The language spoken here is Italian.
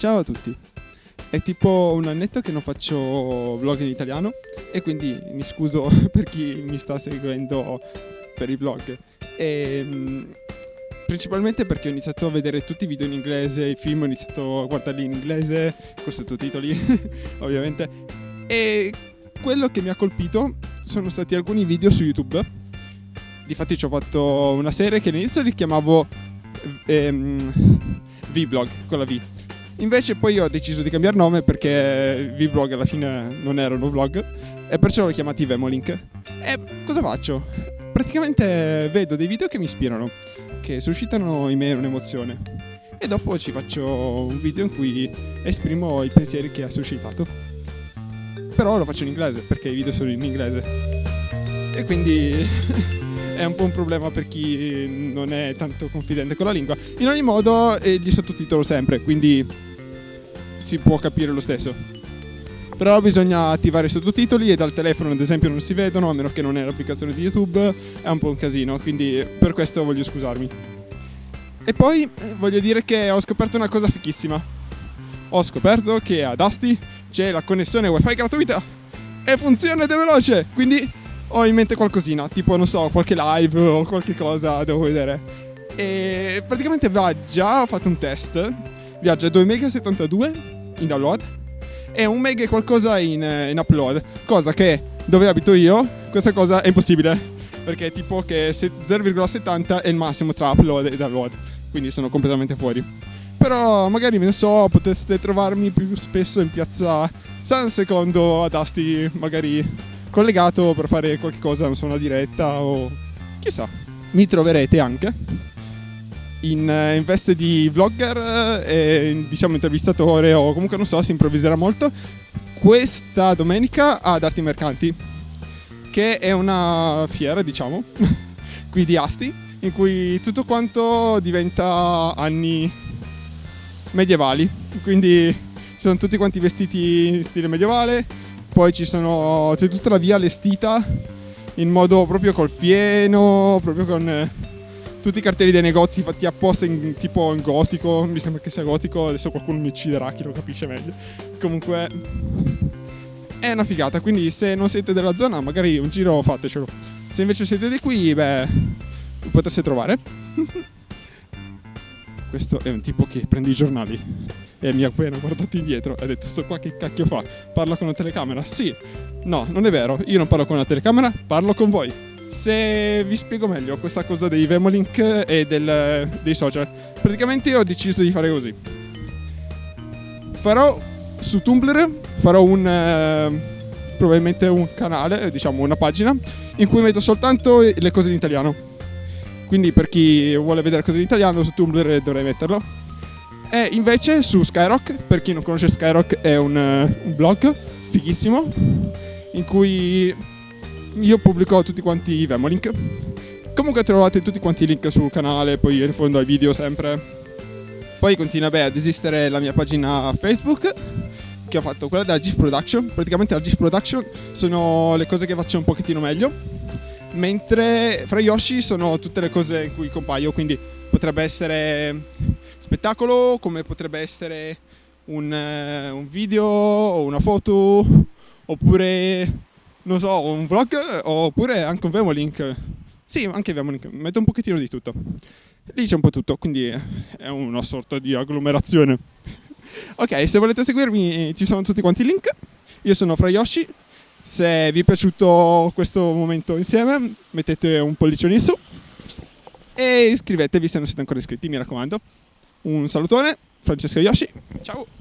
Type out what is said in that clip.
Ciao a tutti. È tipo un annetto che non faccio vlog in italiano e quindi mi scuso per chi mi sta seguendo per i vlog. E, mm, principalmente perché ho iniziato a vedere tutti i video in inglese, i film ho iniziato a guardarli in inglese, con sottotitoli ovviamente. E quello che mi ha colpito sono stati alcuni video su YouTube. Difatti ci ho fatto una serie che all'inizio li chiamavo ehm, Vlog con la V. Invece poi ho deciso di cambiare nome perché Vlog alla fine non erano vlog e perciò l'ho chiamati Vemolink. E cosa faccio? Praticamente vedo dei video che mi ispirano, che suscitano in me un'emozione e dopo ci faccio un video in cui esprimo i pensieri che ha suscitato. Però lo faccio in inglese perché i video sono in inglese. E quindi è un po' un problema per chi non è tanto confidente con la lingua. In ogni modo, eh, gli sottotitolo sempre, quindi si può capire lo stesso. Però bisogna attivare i sottotitoli e dal telefono ad esempio non si vedono, a meno che non è l'applicazione di YouTube, è un po' un casino, quindi per questo voglio scusarmi. E poi eh, voglio dire che ho scoperto una cosa fichissima. Ho scoperto che ad Asti c'è la connessione wifi gratuita e funziona ed è veloce, quindi ho in mente qualcosina, tipo non so, qualche live o qualche cosa devo vedere. E praticamente viaggia, ho fatto un test, viaggia 2,72 MB in download e 1 MB qualcosa in, in upload, cosa che dove abito io, questa cosa è impossibile. Perché tipo che 0,70 è il massimo tra upload e download, quindi sono completamente fuori. Però magari ne so, potreste trovarmi più spesso in piazza San Secondo ad Asti, magari collegato per fare qualche cosa, non so, una diretta o chissà. Mi troverete anche in, eh, in veste di vlogger e diciamo intervistatore o comunque non so, si improvviserà molto questa domenica ad Arti Mercanti che è una fiera, diciamo, qui di Asti, in cui tutto quanto diventa anni medievali. Quindi sono tutti quanti vestiti in stile medievale, poi c'è tutta la via allestita in modo proprio col fieno, proprio con eh, tutti i cartelli dei negozi fatti apposta in tipo in gotico, mi sembra che sia gotico, adesso qualcuno mi ucciderà, chi lo capisce meglio. Comunque è una figata, quindi se non siete della zona magari un giro fatecelo. Se invece siete di qui, beh, lo potreste trovare. Questo è un tipo che prende i giornali e mi ha appena guardato indietro e ha detto sto qua che cacchio fa? Parla con una telecamera? Sì. No, non è vero, io non parlo con una telecamera, parlo con voi. Se vi spiego meglio questa cosa dei Vemolink e del, dei social, praticamente ho deciso di fare così. Farò su Tumblr, farò un... Eh, probabilmente un canale, diciamo una pagina, in cui metto soltanto le cose in italiano. Quindi per chi vuole vedere cose in italiano su Tumblr dovrei metterlo. E invece su Skyrock, per chi non conosce Skyrock è un, uh, un blog fighissimo in cui io pubblico tutti quanti i Vemolink. Comunque trovate tutti quanti i link sul canale, poi in fondo ai video sempre. Poi continua beh, ad esistere la mia pagina Facebook che ho fatto, quella della GIF Production. Praticamente la GIF Production sono le cose che faccio un pochettino meglio. Mentre fra Yoshi sono tutte le cose in cui compaio, quindi potrebbe essere spettacolo, come potrebbe essere un, un video o una foto, oppure non so, un vlog oppure anche un Vemolink. Sì, anche Vemolink, metto un pochettino di tutto. Lì c'è un po' tutto, quindi è una sorta di agglomerazione. ok, se volete seguirmi ci sono tutti quanti i link. Io sono Fra Yoshi. Se vi è piaciuto questo momento insieme, mettete un pollicione in su e iscrivetevi se non siete ancora iscritti, mi raccomando. Un salutone, Francesco Yoshi. Ciao!